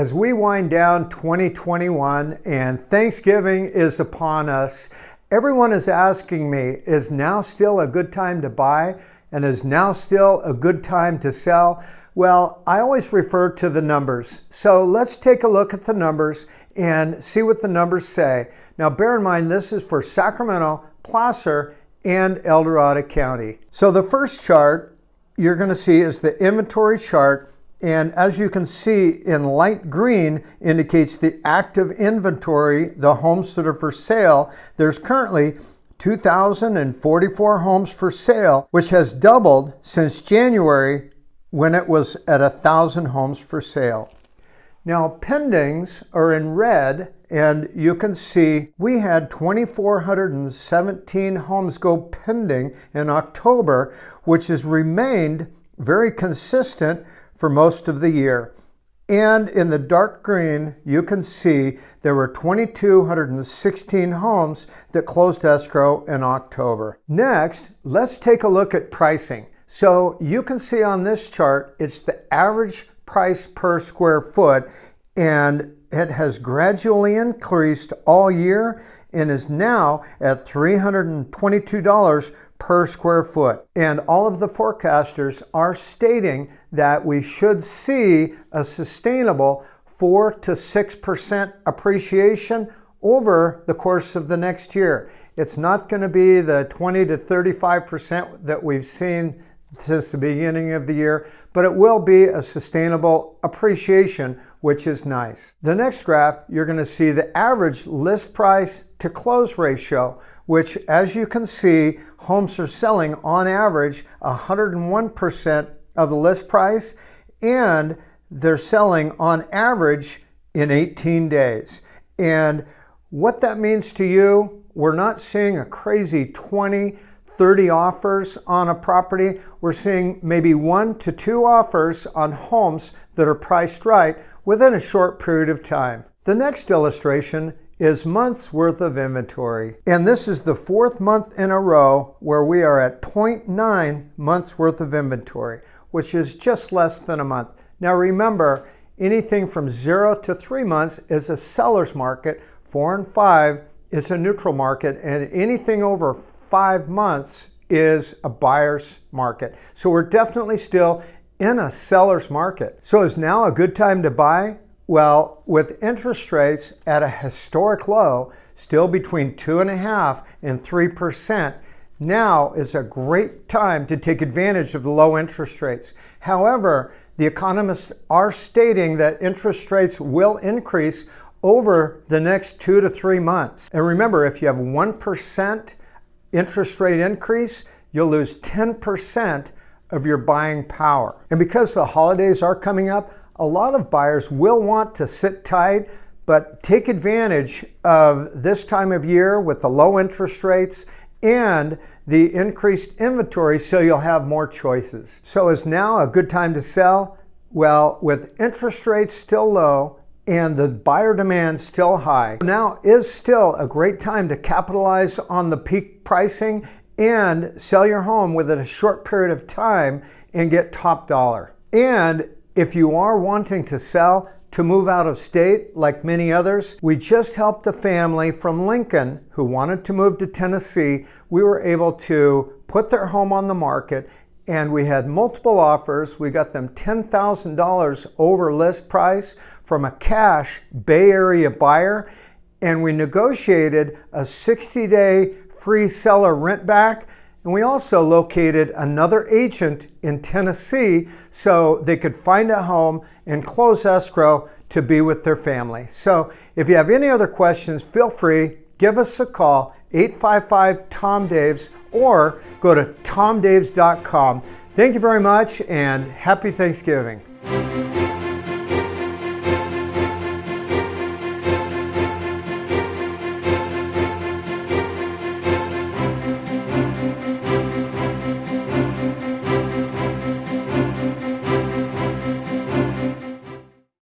As we wind down 2021 and Thanksgiving is upon us, everyone is asking me, is now still a good time to buy? And is now still a good time to sell? Well, I always refer to the numbers. So let's take a look at the numbers and see what the numbers say. Now bear in mind, this is for Sacramento, Placer, and El Dorado County. So the first chart you're gonna see is the inventory chart and as you can see in light green indicates the active inventory, the homes that are for sale. There's currently 2,044 homes for sale, which has doubled since January when it was at 1,000 homes for sale. Now pendings are in red and you can see we had 2,417 homes go pending in October, which has remained very consistent for most of the year. And in the dark green, you can see there were 2,216 homes that closed escrow in October. Next, let's take a look at pricing. So you can see on this chart, it's the average price per square foot, and it has gradually increased all year and is now at $322 per square foot. And all of the forecasters are stating that we should see a sustainable 4 to 6% appreciation over the course of the next year. It's not going to be the 20 to 35% that we've seen since the beginning of the year, but it will be a sustainable appreciation, which is nice. The next graph, you're going to see the average list price to close ratio, which as you can see, homes are selling on average 101% of the list price and they're selling on average in 18 days. And what that means to you, we're not seeing a crazy 20, 30 offers on a property. We're seeing maybe one to two offers on homes that are priced right within a short period of time. The next illustration is months worth of inventory. And this is the fourth month in a row where we are at 0.9 months worth of inventory, which is just less than a month. Now remember, anything from zero to three months is a seller's market, four and five is a neutral market, and anything over five months is a buyer's market. So we're definitely still in a seller's market. So is now a good time to buy? Well, with interest rates at a historic low, still between two and a half and 3%, now is a great time to take advantage of the low interest rates. However, the economists are stating that interest rates will increase over the next two to three months. And remember, if you have 1% interest rate increase, you'll lose 10% of your buying power. And because the holidays are coming up, a lot of buyers will want to sit tight, but take advantage of this time of year with the low interest rates and the increased inventory so you'll have more choices. So is now a good time to sell? Well, with interest rates still low and the buyer demand still high, now is still a great time to capitalize on the peak pricing and sell your home within a short period of time and get top dollar. And if you are wanting to sell to move out of state like many others, we just helped a family from Lincoln who wanted to move to Tennessee. We were able to put their home on the market and we had multiple offers. We got them $10,000 over list price from a cash Bay Area buyer and we negotiated a 60-day free seller rent back and we also located another agent in Tennessee so they could find a home and close escrow to be with their family. So if you have any other questions, feel free, give us a call, 855-TOM-DAVES, or go to tomdaves.com. Thank you very much and happy Thanksgiving.